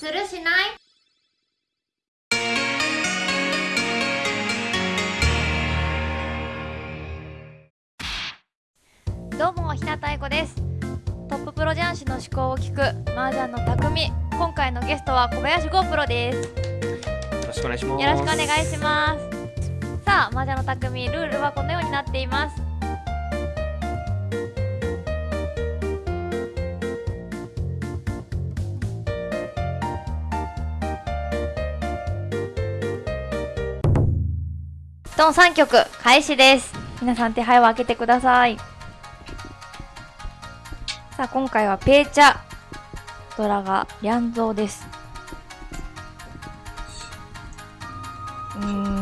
するしない？どうも日向愛子です。トッププロ雀士の思考を聞く麻雀の匠。今回のゲストは小林ゴープロです。よろしくお願いします。よろしくお願いします。さあ麻雀の匠ルールはこのようになっていますドン3曲開始です。皆さん手配を開けてください。さあ今回はペーチャドラがリャンゾーです。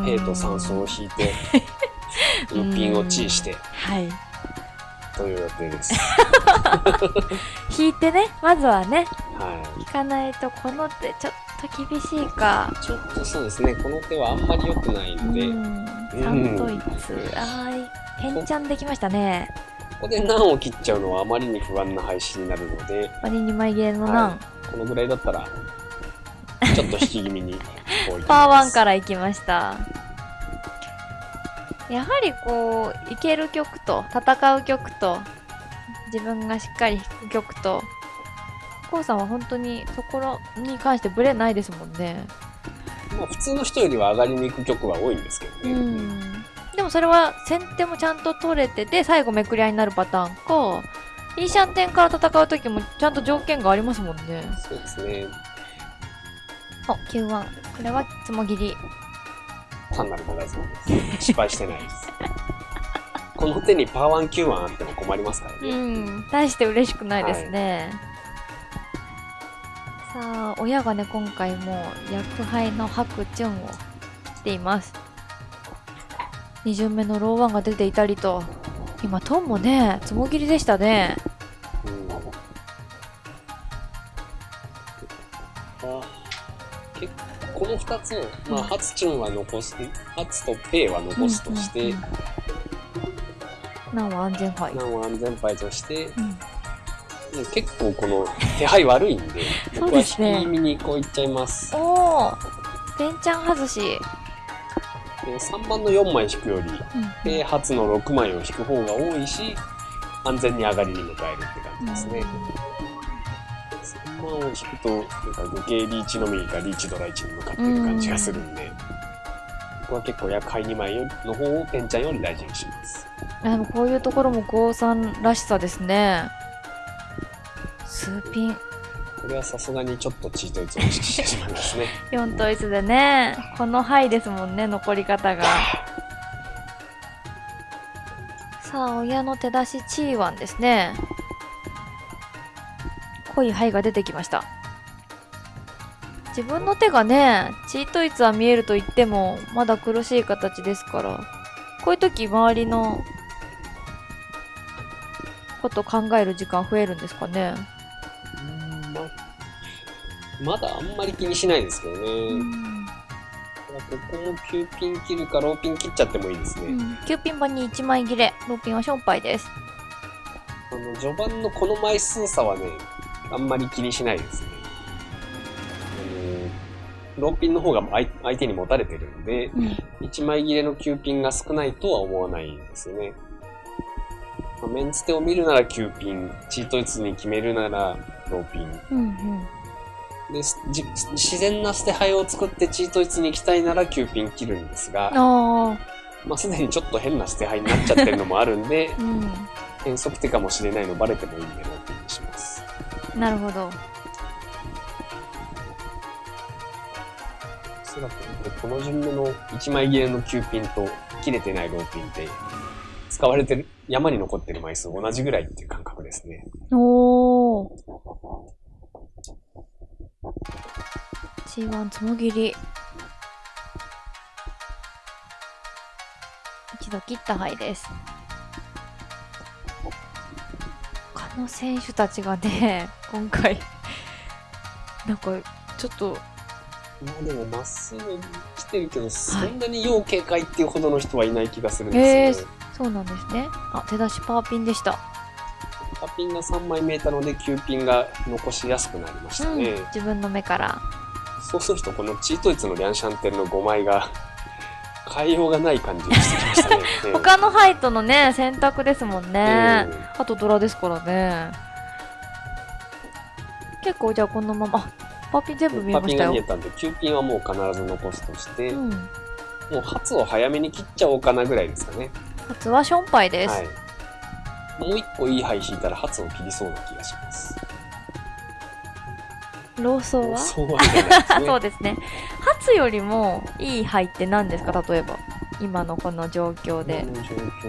ペイと酸素を引いて、ルーピンをチーして。はい。という予定です。引いてねまずはねは引かないとこの手ちょっと厳しいか。い。ちょっとそうですね、この手はあんまり良くないので、こうん三と一あー変ちゃんできましたね。こで難を切っちゃうのはあまりに不安な配信になるので、割に枚切れの難、はこのぐらいだったら、ちょっと引き気味に パーワンからいきました。やはりこういける曲と戦う曲と自分がしっかり弾く曲とこうさんは本当にそこらに関してブレないですもんねまあ普通の人よりは上がりに行く曲は多いんですけどうね。んでもそれは先手もちゃんと取れてて最後めくり合いになるパターンかいいシャンテンから戦う時もちゃんと条件がありますもんねそうですね。お9-1これはツモ切り単なる長考です。失敗してないです。この手にパーワン、キューワンあっても困りますからうね。ん大して嬉しくないですね、さあ親がね今回も薬杯の白チュンを切っています。2巡目のローワンが出ていたりと。今トンもねつもぎりでしたね。この2つを、まあ、ハツチュンは残す、ハツとペイは残すとして、うんうんうん。難は安全牌。ナンは安全牌として、うん結構この手配悪いんで、そう僕はですね引き気味にこういっちゃいます。おおペンちゃん外し、で3番の4枚引くより、ペイハツの6枚を引く方が多いし、安全に上がりに迎えるって感じですね。3番を引くと、なんか余計リーチのみがリーチドラ1に向かってる感じがするんで、僕は結構厄介2枚の方をペンちゃんより大事にします。あでもこういうところも郷さんらしさですね数ピン。これはさすがにちょっとチート率を意識してしまいますね。4統一でねこの範ですもんね残り方が。さあ親の手出しチーワンですね。濃い牌が出てきました。自分の手がねチート率は見えると言ってもまだ苦しい形ですからこういう時周りのこと考える時間増えるんですかねままだあんまり気にしないですけどね。ここも9ピン切るかローピン切っちゃってもいいですね。うん、9ピン番に1枚切れローピンはションパイですあの序盤のこの枚数差はね、あんまり気にしないですね。あのローピンの方が相相手に持たれてるんで、うん1枚切れの9ピンが少ないとは思わないんですよね。まあメンツ手を見るなら9ピン、チート率に決めるならローピン。うんうんで自然な捨て牌を作ってチート率に行きたいなら9ピン切るんですが、あまあ、すでにちょっと変な捨て牌になっちゃってるのもあるんであ、うん変則手かもしれないのバレてもいいんでローピンにします。なるほどおそらくこの順目の1枚切れの9ピンと切れてないローピンって使われてる山に残ってる枚数同じぐらいっていう感覚ですね。おお G1 つもぎり。一度切った牌です。他の選手たちがね 今回なんかちょっと。まあでもまっすぐ来てるけど、そんなに要警戒っていうほどの人はいない気がするんですよ。ね。そうなんですね。あ手出しパーピンでした。タッピンが3枚見えたので、9ピンが残しやすくなりましたうんね。自分の目からそうすると、このチートイツのリャンシャンテンの5枚が、変えようがない感じがしてきましたね。ええ他のハイトのね選択ですもんね、えあとドラですからね結構じゃあこのままあパーピン全部見えましたよが見えたんで、9ピンはもう必ず残すとして、うんもう初を早めに切っちゃおうかなぐらいですかね。初はションパイです、はい。もう一個いい牌引いたら初を切りそうな気がします。ローソーはそうですね。初よりもいい牌って何ですか？例えば今のこの状況で。この状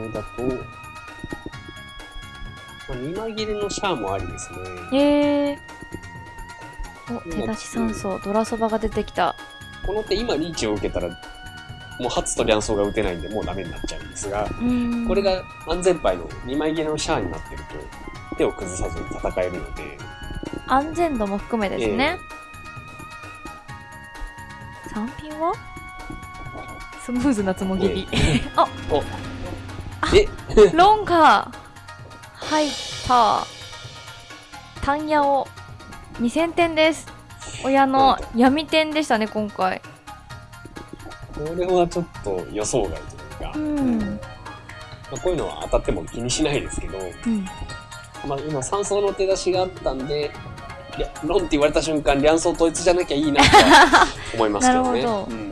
況だと、まあ、2枚切れのシャアもありですね。へえ。お手出し3層ドラそばが出てきた。この手今リーチを受けたら、もう初とリャンソーが打てないんでもうダメになっちゃうんですが、うん。これが安全牌の2枚切れのシャアになってると、手を崩さずに戦えるので、安全度も含めですね、3ピンは？スムーズなつもぎり、あお。え？ロンガー。入った。タンヤオ。2000点です。親の闇点でしたね今回。これはちょっと予想外というか、うん、まあ、こういうのは当たっても気にしないですけど、うん、まあ、今3層の手出しがあったんで、りゃロンって言われた瞬間、両層統一じゃなきゃいいなとは 思いますけどね。ど。うん。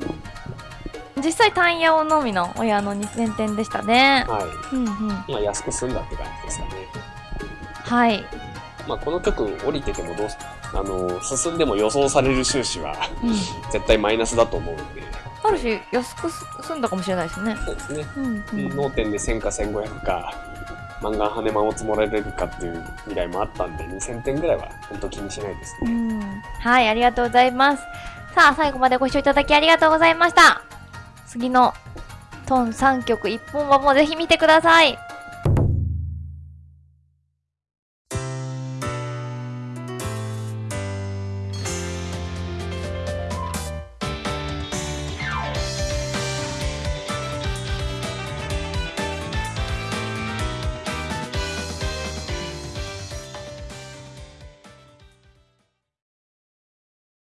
実際タンヤオのみの親の2000点でしたね。はい。うんうん。まあ、安く済んだって感じですかね。はい、まあ、この局降りててもどうす、あの、進んでも予想される収支はうん、絶対マイナスだと思うんで、あるし安く済んだかもしれないですね。そうですね。うんうん。脳天で1000か1500か、マンガン羽マを積もられるかっていう未来もあったんで、2000点ぐらいは本当気にしないですね。うんはい、ありがとうございます。さあ、最後までご視聴いただきありがとうございました。次のトン3曲1本はもうぜひ見てください。